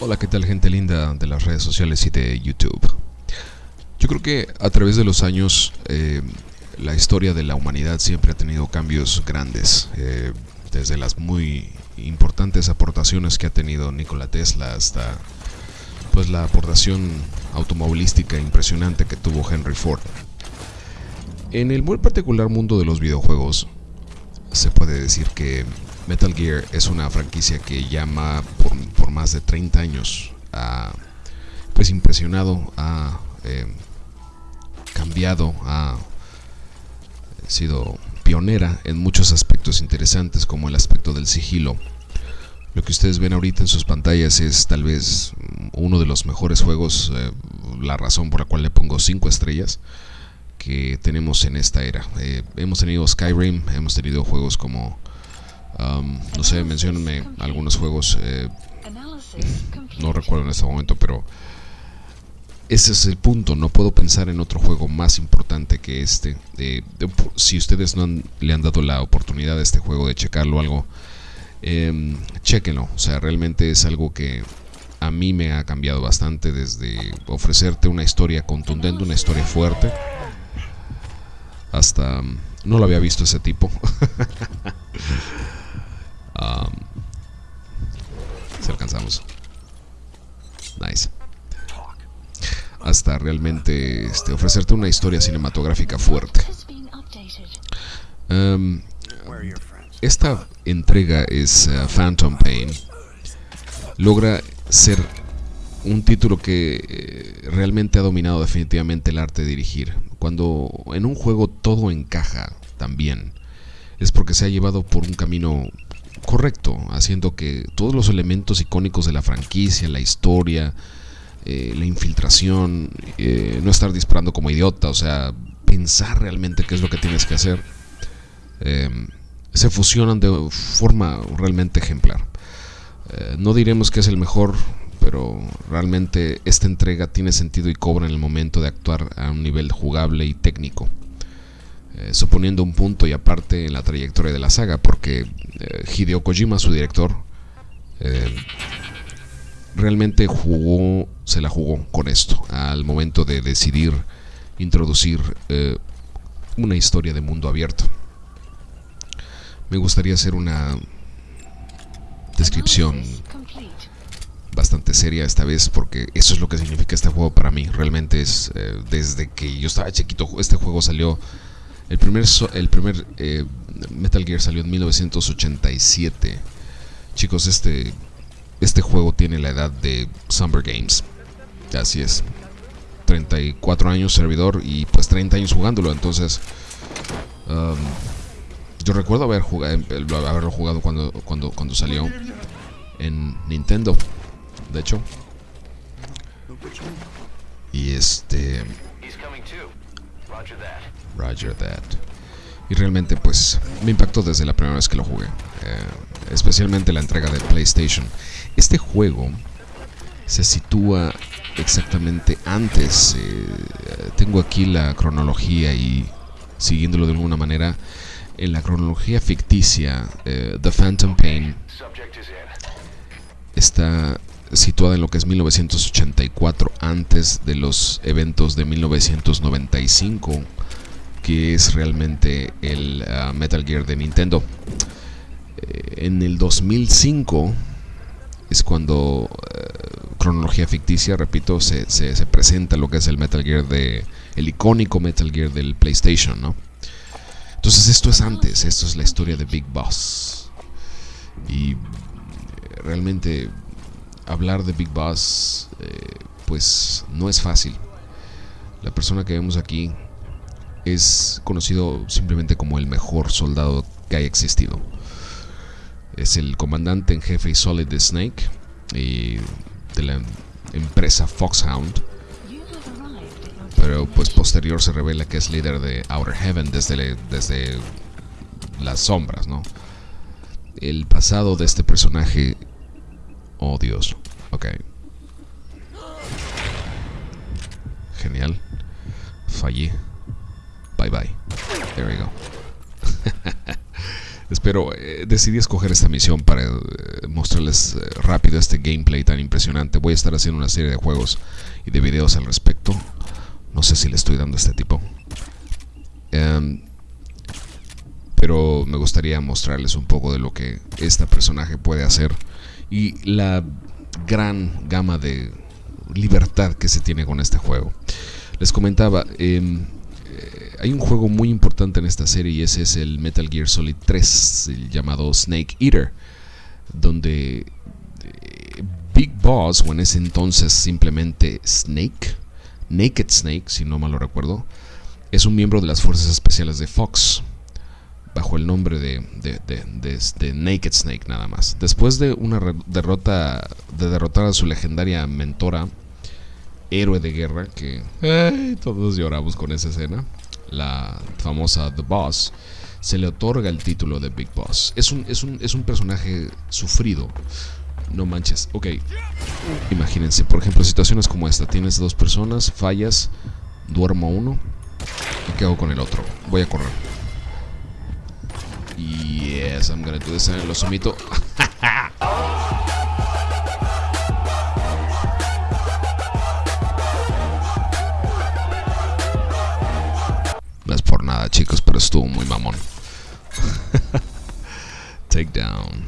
Hola, ¿qué tal gente linda de las redes sociales y de YouTube? Yo creo que a través de los años eh, la historia de la humanidad siempre ha tenido cambios grandes, eh, desde las muy importantes aportaciones que ha tenido Nikola Tesla hasta pues la aportación automovilística impresionante que tuvo Henry Ford. En el muy particular mundo de los videojuegos, se puede decir que Metal Gear es una franquicia que llama por, más de 30 años ha pues impresionado, ha eh, cambiado, ha sido pionera en muchos aspectos interesantes como el aspecto del sigilo. Lo que ustedes ven ahorita en sus pantallas es tal vez uno de los mejores juegos, eh, la razón por la cual le pongo 5 estrellas que tenemos en esta era. Eh, hemos tenido Skyrim, hemos tenido juegos como, um, no sé, menciónenme algunos juegos, eh, no recuerdo en este momento, pero ese es el punto, no puedo pensar en otro juego más importante que este. si ustedes no le han dado la oportunidad a este juego de checarlo algo, eh, chequenlo. O sea, realmente es algo que a mí me ha cambiado bastante desde ofrecerte una historia contundente, una historia fuerte, hasta... No lo había visto ese tipo. um, si alcanzamos. Nice hasta realmente este, ofrecerte una historia cinematográfica fuerte. Um, esta entrega es uh, Phantom Pain. Logra ser un título que eh, realmente ha dominado definitivamente el arte de dirigir. Cuando en un juego todo encaja también, es porque se ha llevado por un camino correcto, haciendo que todos los elementos icónicos de la franquicia, la historia, eh, la infiltración, eh, no estar disparando como idiota, o sea, pensar realmente qué es lo que tienes que hacer, em, se fusionan de forma realmente ejemplar. No diremos que es el mejor, pero realmente esta entrega tiene sentido y cobra en el momento de actuar a un nivel jugable y técnico. suponiendo un punto y aparte en la trayectoria de la saga, porque Hideo Kojima, su director, realmente jugó, se la jugó con esto, al momento de decidir introducir eh, una historia de mundo abierto. Me gustaría hacer una descripción bastante seria esta vez porque eso es lo que significa este juego para mí. Realmente es eh, desde que yo estaba chiquito, este juego salió, el primer, el primer eh, Metal Gear salió en 1987. Chicos, este este juego tiene la edad de Summer Games. Así es. 34 años servidor y pues 30 años jugándolo. Entonces, um, yo recuerdo haber jugado, haberlo jugado cuando, cuando, cuando salió en Nintendo. De hecho. Y este... Roger that. Y realmente pues me impactó desde la primera vez que lo jugué. Eh, especialmente la entrega de PlayStation. Este juego se sitúa exactamente antes. Eh, tengo aquí la cronología y siguiéndolo de alguna manera, en la cronología ficticia, eh, The Phantom Pain está situada en lo que es 1984, antes de los eventos de 1995, que es realmente el ah, Metal Gear de Nintendo. Eh, en el 2005 es cuando eh, cronología ficticia, repito, se, se, presenta lo que es el Metal Gear de el icónico Metal Gear del PlayStation, ¿no? Entonces esto es antes, esto es la historia de Big Boss. Y eh, realmente hablar de Big Boss pues no es fácil. La persona que vemos aquí es conocido simplemente como el mejor soldado que haya existido es el comandante en jefe y Solid Snake y de la empresa Foxhound. Pero pues posterior se revela que es líder de Outer Heaven desde, desde las sombras, ¿no? El pasado de este personaje... Oh Dios, ok. Genial. Fallé. Bye bye. There we go. Espero, eh, decidí escoger esta misión para eh, mostrarles eh, rápido este gameplay tan impresionante. Voy a estar haciendo una serie de juegos y de videos al respecto. No sé si le estoy dando a este tipo. Em, pero me gustaría mostrarles un poco de lo que este personaje puede hacer y la gran gama de libertad que se tiene con este juego. Les comentaba, em, hay un juego muy importante en esta serie y ese es el Metal Gear Solid 3, llamado Snake Eater, donde eh, Big Boss, o en ese entonces simplemente Snake, Naked Snake, si no mal lo recuerdo, es un miembro de las fuerzas especiales de Fox, el nombre de, Naked Snake nada más. Después de una derrota, de derrotar a su legendaria mentora, héroe de guerra, que todos lloramos con esa escena, la famosa The Boss, se le otorga el título de Big Boss. Es un, es un, es un personaje sufrido. No manches. Ok. Imagínense, por ejemplo, situaciones como esta. Tienes dos personas, fallas, duermo uno. ¿Y qué hago con el otro? Voy a correr. Yes, I'm gonna do this. Lo somito. nada, chicos, pero estuvo muy mamón. Takedown.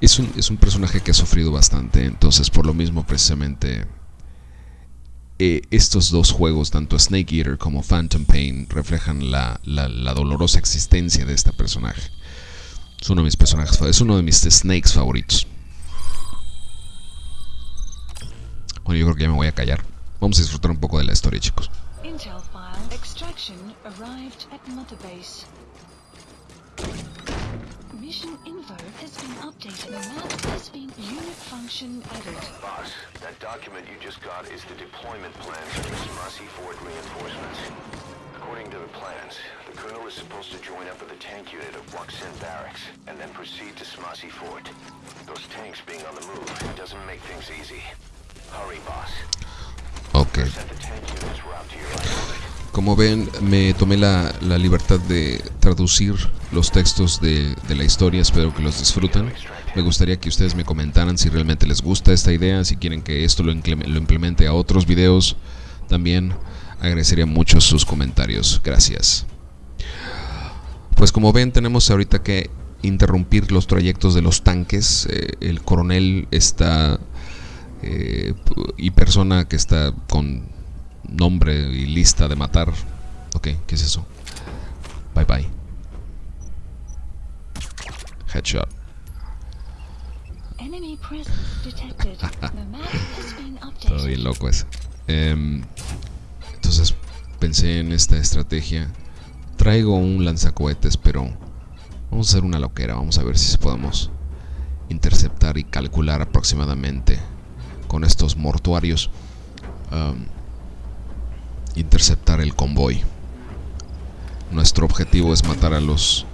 Es un, es un personaje que ha sufrido bastante, entonces por lo mismo precisamente eh, estos dos juegos, tanto Snake Eater como Phantom Pain, reflejan la, la, dolorosa existencia de este personaje. Es uno de mis personajes, es uno de mis snakes favoritos. Bueno, yo creo que ya me voy a callar. Vamos a disfrutar un poco de la historia, chicos. Extraction arrived at Mother Base. Mission info updated. Map has been unit function added. Boss, that document you just got is the deployment plan for the Smasi Fort reinforcements. According to the plans, the Colonel is supposed to join up with a tank unit of Waksen Barracks and then proceed to Smasi Fort. Those tanks being on the move doesn't make things easy. Hurry, boss. Okay. Como ven, me tomé la, libertad de traducir los textos de, la historia, espero que los disfruten. Me gustaría que ustedes me comentaran si realmente les gusta esta idea, si quieren que esto lo, lo implemente a otros videos. También agradecería mucho sus comentarios. Gracias. Pues como ven, tenemos ahorita que interrumpir los trayectos de los tanques. Eh, el coronel está... Eh, y persona que está con nombre y lista de matar. Ok, ¿qué es eso? Bye bye. Headshot. Todo bien loco eso. Em, entonces pensé en esta estrategia. Traigo un lanzacohetes, pero vamos a hacer una loquera. Vamos a ver si podemos interceptar y calcular aproximadamente con estos mortuarios interceptar el convoy. Nuestro objetivo es matar a los...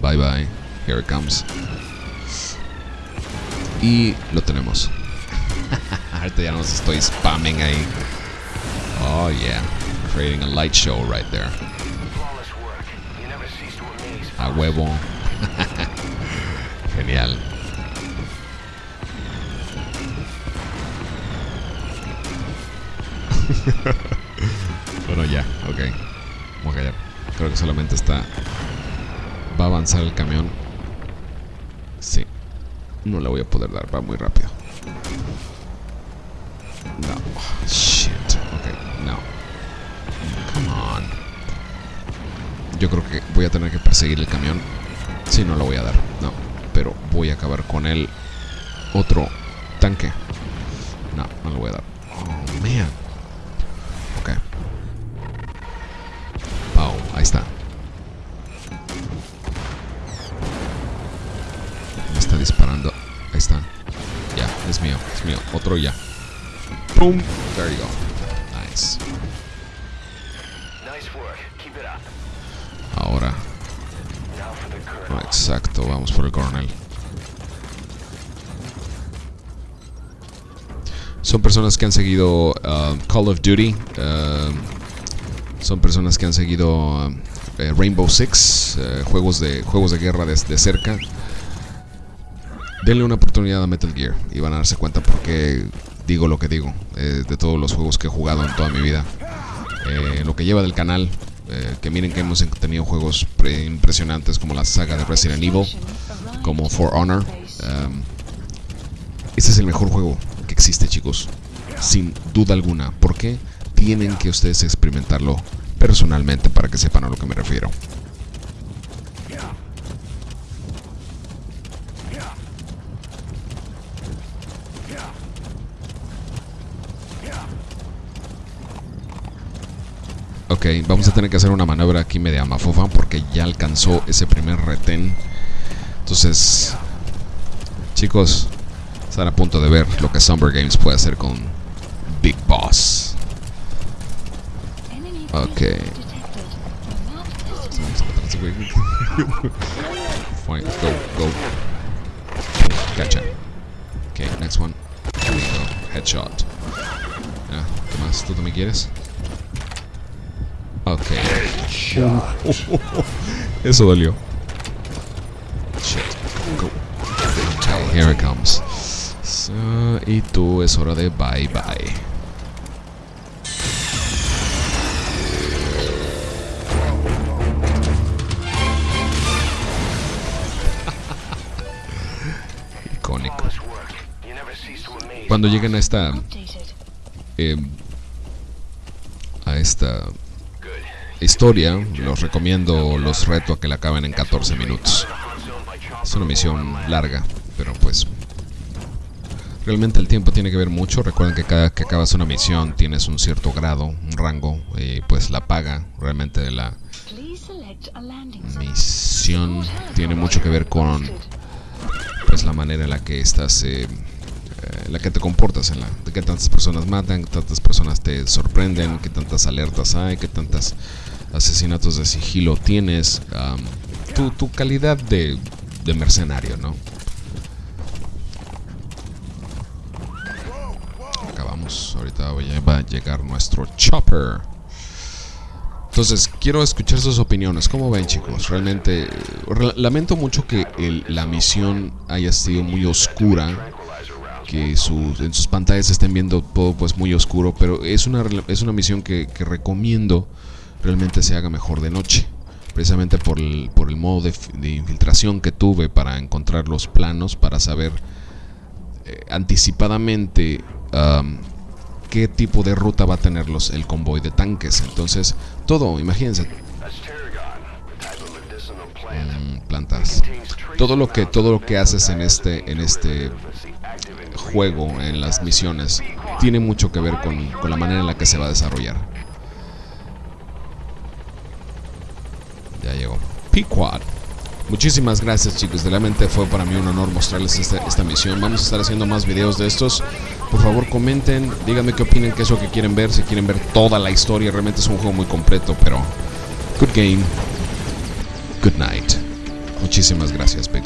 Bye bye, here it comes. Y lo tenemos. Ahorita ya nos estoy spamming ahí. Oh yeah, creating a light show right there. A huevo. Genial. Creo que solamente está... Va a avanzar el camión. Sí. No le voy a poder dar, va muy rápido. No. shit. Ok, no. Come on. Yo creo que voy a tener que perseguir el camión. Sí, no lo voy a dar. No. Pero voy a acabar con el otro tanque. No, no lo voy a dar. Oh, man. Es mío, es mío. Otro ya. Boom. There you go. Nice. Ahora. exacto, vamos por el coronel. Son personas que han seguido uh, Call of Duty. Uh, son personas que han seguido eh, Rainbow Six, eh, juegos, de, juegos de guerra desde cerca, denle una oportunidad a Metal Gear y van a darse cuenta por qué digo lo que digo eh, de todos los juegos que he jugado en toda mi vida. lo que lleva del canal, que miren que hemos tenido juegos impresionantes como la saga de Resident Evil, como For Honor. este es el mejor juego que existe, chicos, sin duda alguna. ¿Por qué? Tienen que ustedes experimentarlo personalmente para que sepan a lo que me refiero. Ok, vamos a tener que hacer una maniobra aquí media mafofa porque ya alcanzó ese primer retén. Entonces, chicos, están a punto de ver lo que Summer Games puede hacer con Big Boss. Ok. Fine, go, go. Gotcha. Okay, next one. Here we go. Headshot. ¿qué más? ¿Tú también quieres? Ok. Eso dolió. Shit. Go. Okay, here it comes. So, y tú es hora de bye bye. Cuando lleguen a esta... Eh, a esta historia, los recomiendo, los reto a que la acaben en 14 minutos. Es una misión larga, pero pues... Realmente el tiempo tiene que ver mucho. Recuerden que cada que acabas una misión tienes un cierto grado, un rango, pues la paga realmente de la misión tiene mucho que ver con pues la manera en la que estás eh, eh, la que te comportas, en la de qué tantas personas matan, qué tantas personas te sorprenden, qué tantas alertas hay, qué tantos asesinatos de sigilo tienes, tu, calidad de, de mercenario, ¿no? Acabamos, ahorita va a llegar nuestro chopper. Entonces, quiero escuchar sus opiniones. ¿Cómo ven, chicos? Realmente, lamento mucho que la misión haya sido muy oscura que en sus pantallas estén viendo todo pues muy oscuro, pero es una, es una misión que, recomiendo realmente se haga mejor de noche. Precisamente por el, por el modo de, infiltración que tuve para encontrar los planos, para saber eh, anticipadamente qué tipo de ruta va a tener los, el convoy de tanques. Entonces, todo, imagínense. Mm, plantas. Todo lo que todo lo que haces en este en este juego, en las misiones, tiene mucho que ver con, con la manera en la que se va a desarrollar. Ya llegó. P-Quad. Muchísimas gracias chicos, realmente fue para mí un honor mostrarles esta, esta, misión. Vamos a estar haciendo más videos de estos. Por favor comenten, díganme qué opinan, qué es lo que quieren ver, si quieren ver toda la historia. Realmente es un juego muy completo, pero... Good game. Good night. Muchísimas gracias, Big.